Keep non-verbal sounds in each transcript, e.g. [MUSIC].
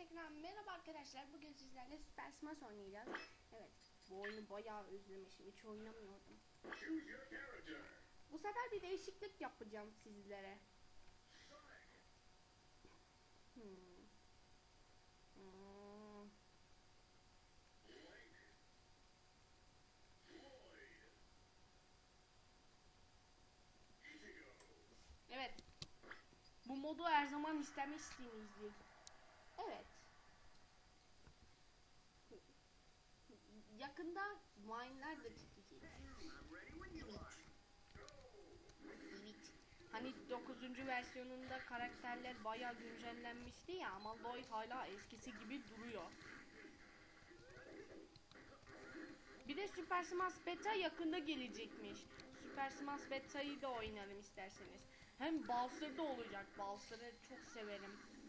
tekrar merhaba arkadaşlar. Bugün sizlerle Super Smash oynayacağız. Evet, bu oyunu bayağı özlemişim. Hiç oynamıyordum. Bu sefer bir değişiklik yapacağım sizlere. Hmm. Hmm. Evet. Bu modu her zaman istemişsinizdir. Evet. Yakında Vine'lar da çıkacak. Evet. Hani 9. versiyonunda karakterler bayağı güncellenmişti ya ama Lloyd hala eskisi gibi duruyor. Bir de Super Smash Beta yakında gelecekmiş. Super Smash Beta'yı da oynarım isterseniz. Hem Bowser'da olacak. Bowser'ı çok severim.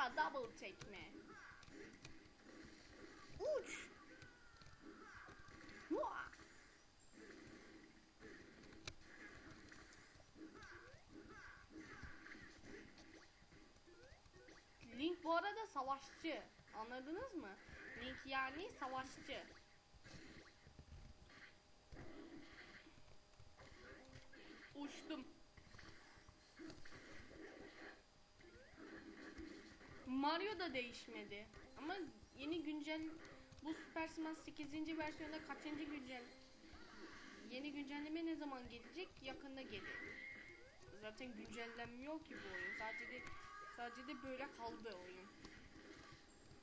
Ha double tekme. Uç. Hua! Link bu arada savaşçı. Anladınız mı? Link yani savaşçı. Uçtum. Mario da değişmedi. Ama yeni güncel bu Super Smash 8. versiyonda kaçıncı güncel yeni güncelleme ne zaman gelecek? Yakında gelir. Zaten güncellenmiyor ki bu oyun. Sadece de sadece de böyle kaldı oyun.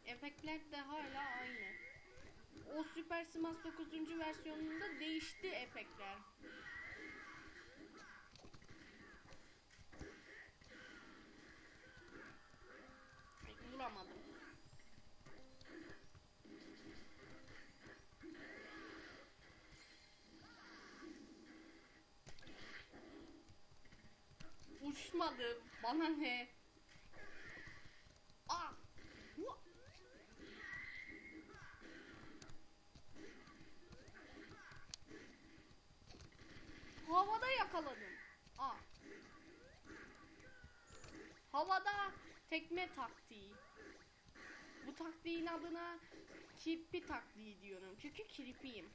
Efektler de hala aynı. O Super Smash 9. versiyonunda değişti efektler. Ay, Vuramadım. Uçmadı. Bana ne? Ah! Hu- Havada yakaladım. Ah! Havada tekme taktiği. Bu taktiğin adına kirpi taktiği diyorum. Çünkü kirpiyim.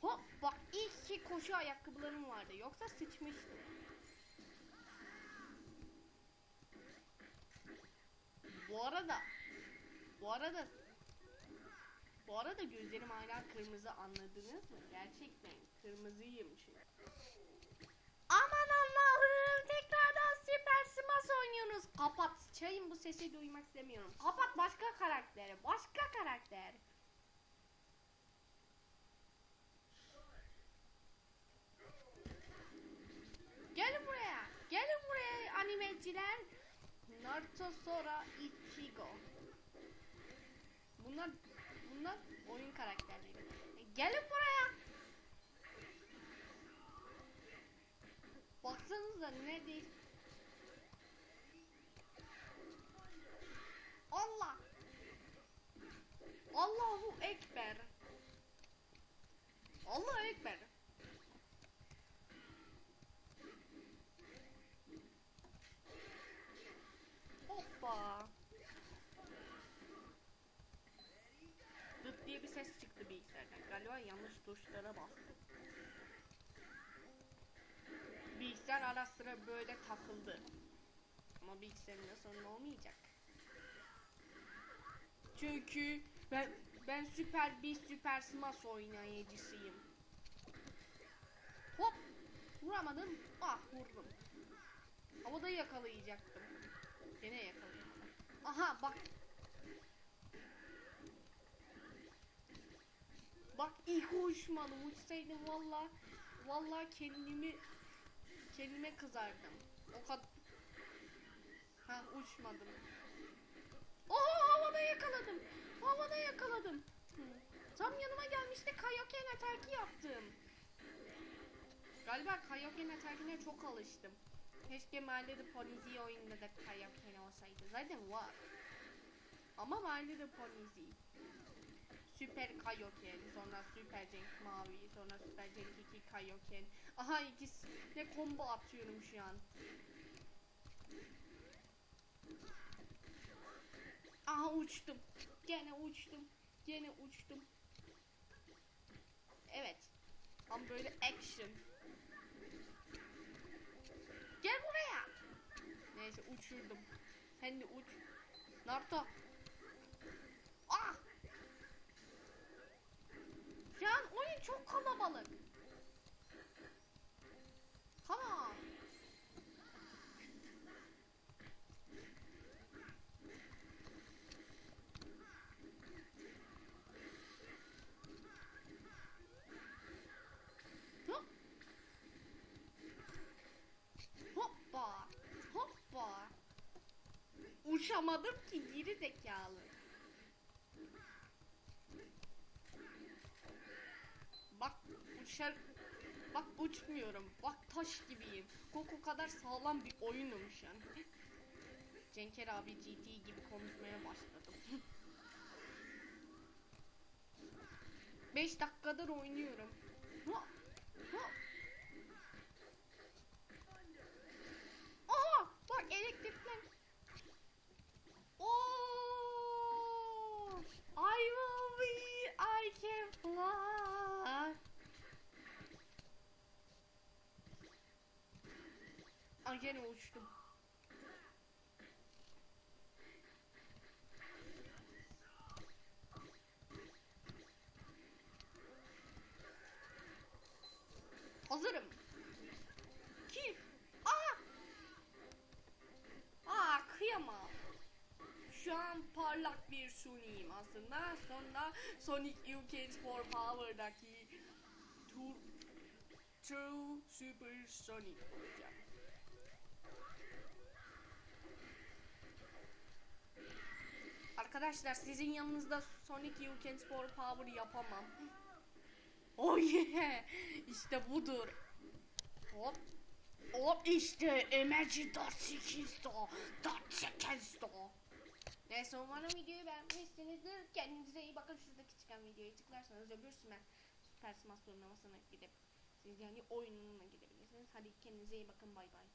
Hop bak ilk ki koşu ayakkabılarım vardı. Yoksa sıçmıştım. Bu arada bu arada bu arada gözlerim hala kırmızı anladınız mı? Gerçekten kırmızıyım çünkü. Aman Allah'ım tekrardan Super Smash oynuyorsunuz. Kapat. Çayın bu sesi duymak istemiyorum. Kapat başka karaktere. Başka karakter. Gelin buraya. Gelin buraya animeciler. Naruto Sora Ichigo. Bunlar bunlar oyun karakterleri. E, gelin buraya. Baksanıza neredeyiz? Allah. Allahu Ekber. Allahu Ekber. Hoppa. Dıt diye bir ses çıktı bilgisayardan. Galiba yanlış tuşlara bastım. Bilgisayar ara sıra böyle takıldı. Ama bilgisayarın da sorun olmayacak. Çünkü ben ben süper bir süper smash oynayıcısıyım. Hop! Vuramadım. Ah vurdum. Havada yakalayacaktım. Gene yakalayamadım. Aha bak. Bak ilk uçmadım. Uçsaydım valla valla kendimi kendime kızardım. O kadar Ha uçmadım. Oo havada yakaladım. Havada yakaladım. Tam yanıma gelmişti Kayoken atarki yaptım. Galiba Kayoken atarkine çok alıştım. Keşke Little Pony'zi oyunda da Kayoken olsaydı. Zaten var. Ama Little Pony'zi. Süper Kaioken, sonra Süper Cenk Mavi, sonra Süper Cenk 2 Kaioken. Aha ikisi ne combo atıyorum şu an. Aha uçtum. Gene uçtum. Gene uçtum. Evet. Tam böyle action. Gel buraya. Neyse uçurdum. Sen de uç. Naruto. Ah! An oyun çok kalabalık. Come on. Hop. Hoppa. Hoppa. Uçamadım ki geri zekalı. Bak uçar. Bak uçmuyorum. Bak taş gibiyim. Goku kadar sağlam bir oyunum şu an. Cenker abi GT gibi konuşmaya başladım. [LAUGHS] 5 dakikadır oynuyorum. Ha, ha. Ay gene uçtum. Hazırım. Ki. Aa! Aa kıyamam. Şu an parlak bir Sony'yim aslında. Sonra Sonic UK Sport Power'daki Tur True Super Sonic olacağım. Arkadaşlar sizin yanınızda Sonic You Can Sport Power yapamam. [LAUGHS] Oh yeah! İşte budur. Hop. Hop işte Emerci 48 da. 48 da. Neyse umarım videoyu beğenmişsinizdir. Kendinize iyi bakın. Şuradaki çıkan videoya tıklarsanız öbür süper, süper smash turnuvamasına gidip siz yani oyununa gidebilirsiniz. Hadi kendinize iyi bakın. Bay bay.